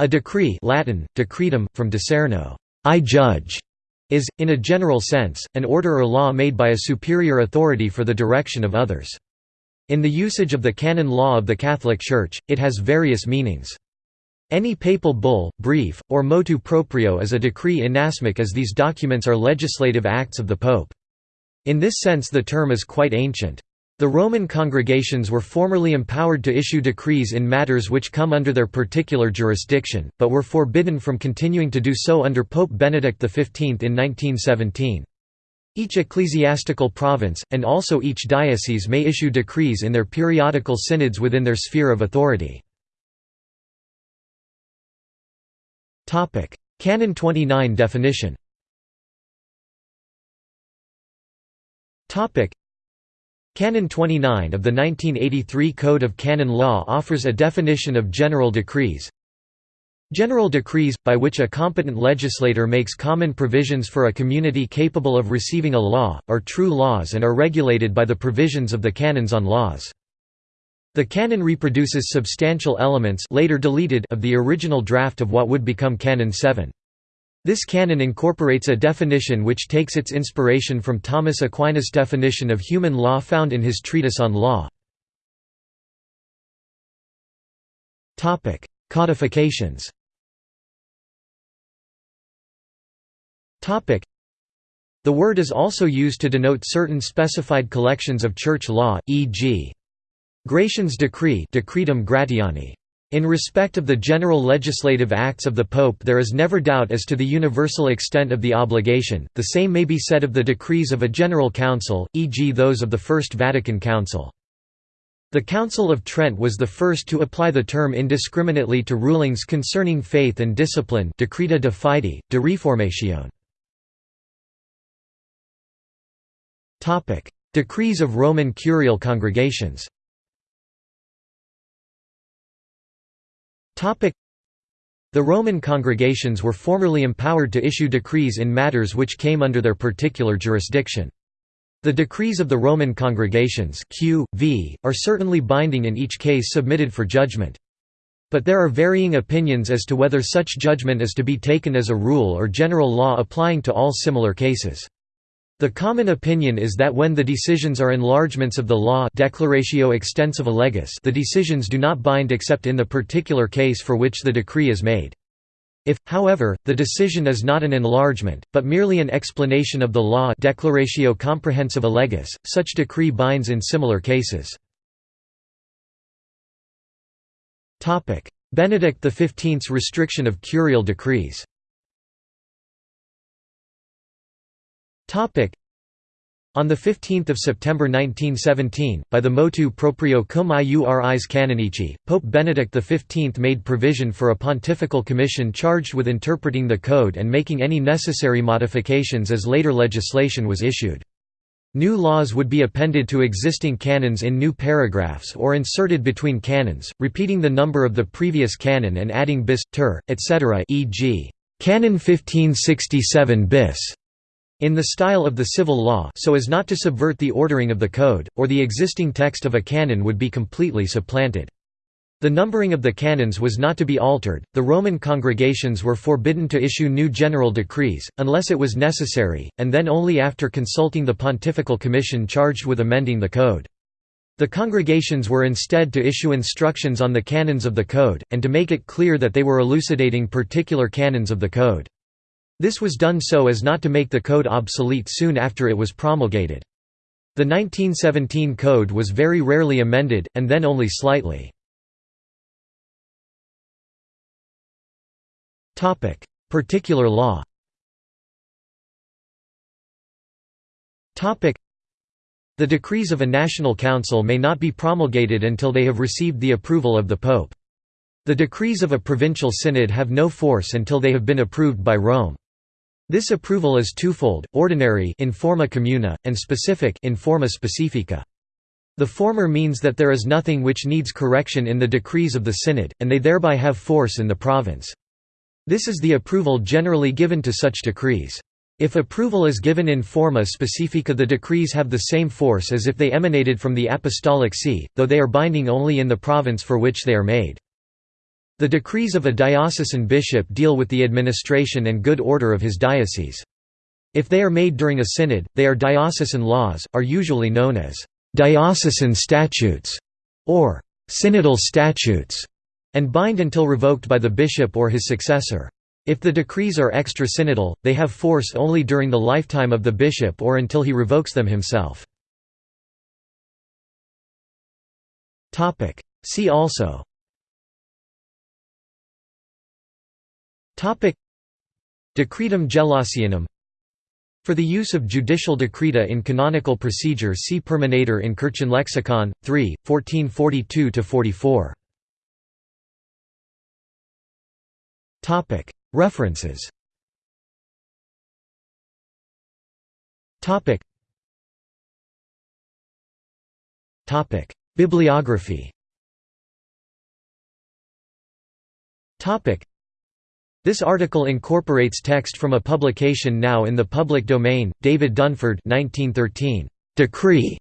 A decree Latin, decretum, from discerno I judge", is, in a general sense, an order or law made by a superior authority for the direction of others. In the usage of the canon law of the Catholic Church, it has various meanings. Any papal bull, brief, or motu proprio is a decree inasmuch as these documents are legislative acts of the Pope. In this sense the term is quite ancient. The Roman congregations were formerly empowered to issue decrees in matters which come under their particular jurisdiction, but were forbidden from continuing to do so under Pope Benedict XV in 1917. Each ecclesiastical province, and also each diocese may issue decrees in their periodical synods within their sphere of authority. Canon 29 definition Canon 29 of the 1983 Code of Canon Law offers a definition of general decrees, General decrees, by which a competent legislator makes common provisions for a community capable of receiving a law, are true laws and are regulated by the provisions of the canons on laws. The canon reproduces substantial elements later deleted of the original draft of what would become Canon 7. This canon incorporates a definition which takes its inspiration from Thomas Aquinas' definition of human law found in his treatise on law. Codifications The word is also used to denote certain specified collections of church law, e.g. Gratian's decree Decretum Gratiani. In respect of the general legislative acts of the Pope there is never doubt as to the universal extent of the obligation, the same may be said of the decrees of a general council, e.g. those of the First Vatican Council. The Council of Trent was the first to apply the term indiscriminately to rulings concerning faith and discipline Decreta de Fide, de Reformatione. Decrees of Roman Curial congregations the Roman congregations were formerly empowered to issue decrees in matters which came under their particular jurisdiction. The decrees of the Roman congregations Q, v, are certainly binding in each case submitted for judgment. But there are varying opinions as to whether such judgment is to be taken as a rule or general law applying to all similar cases. The common opinion is that when the decisions are enlargements of the law declaratio extensiva legis the decisions do not bind except in the particular case for which the decree is made. If, however, the decision is not an enlargement, but merely an explanation of the law declaratio comprehensiva legis, such decree binds in similar cases. Benedict XV's restriction of curial decrees on 15 September 1917, by the motu proprio cum iuris canonici, Pope Benedict XV made provision for a pontifical commission charged with interpreting the code and making any necessary modifications as later legislation was issued. New laws would be appended to existing canons in new paragraphs or inserted between canons, repeating the number of the previous canon and adding bis, ter, etc. e.g. Canon 1567 bis in the style of the civil law so as not to subvert the ordering of the code, or the existing text of a canon would be completely supplanted. The numbering of the canons was not to be altered, the Roman congregations were forbidden to issue new general decrees, unless it was necessary, and then only after consulting the pontifical commission charged with amending the code. The congregations were instead to issue instructions on the canons of the code, and to make it clear that they were elucidating particular canons of the code. This was done so as not to make the code obsolete soon after it was promulgated. The 1917 code was very rarely amended, and then only slightly. Particular law the decrees of a national council may not be promulgated until they have received the approval of the Pope. The decrees of a provincial synod have no force until they have been approved by Rome. This approval is twofold, ordinary in forma communi, and specific in forma specifica. The former means that there is nothing which needs correction in the decrees of the synod, and they thereby have force in the province. This is the approval generally given to such decrees. If approval is given in forma specifica the decrees have the same force as if they emanated from the Apostolic See, though they are binding only in the province for which they are made. The decrees of a diocesan bishop deal with the administration and good order of his diocese. If they are made during a synod, they are diocesan laws, are usually known as diocesan statutes or synodal statutes, and bind until revoked by the bishop or his successor. If the decrees are extra-synodal, they have force only during the lifetime of the bishop or until he revokes them himself. See also Decretum Gelasianum. For the use of judicial decreta in canonical procedure see Permaneder in Kirchenlexikon, 3, 1442–44. References. Bibliography This article incorporates text from a publication now in the public domain, David Dunford 1913, "'Decree'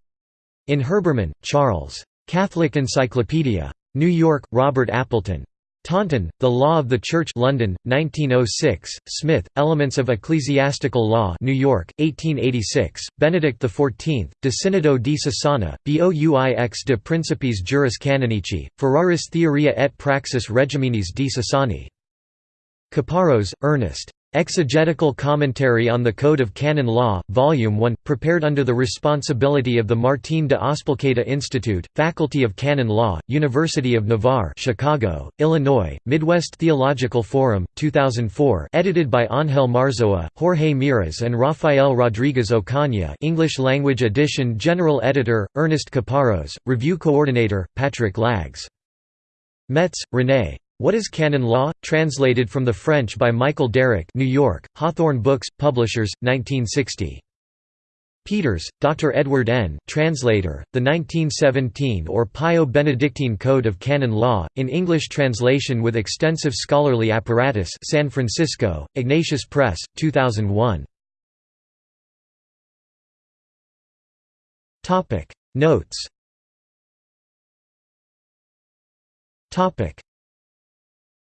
in Herbermann, Charles. Catholic Encyclopedia. New York, Robert Appleton. Taunton, The Law of the Church London, 1906, Smith, Elements of Ecclesiastical Law New York, 1886, Benedict XIV, De Synodo Dioecesana, Bouix de Principis Juris Canonici, Ferraris Theoria et Praxis Regiminis Dioecesani. Caparros, Ernest. Exegetical Commentary on the Code of Canon Law, Volume 1, prepared under the responsibility of the Martín de Azpilcueta Institute, Faculty of Canon Law, University of Navarre Chicago, Illinois, Midwest Theological Forum, 2004 edited by Ángel Marzoa, Jorge Miras and Rafael Rodriguez Ocaña English language edition General Editor, Ernest Caparros, Review Coordinator, Patrick Lagges. Metz, René. What is Canon Law? Translated from the French by Michael Derrick New York, Hawthorne Books, Publishers, 1960. Peters, Dr. Edward N., translator, the 1917 or Pio Benedictine Code of Canon Law, in English translation with extensive scholarly apparatus San Francisco, Ignatius Press, 2001. Notes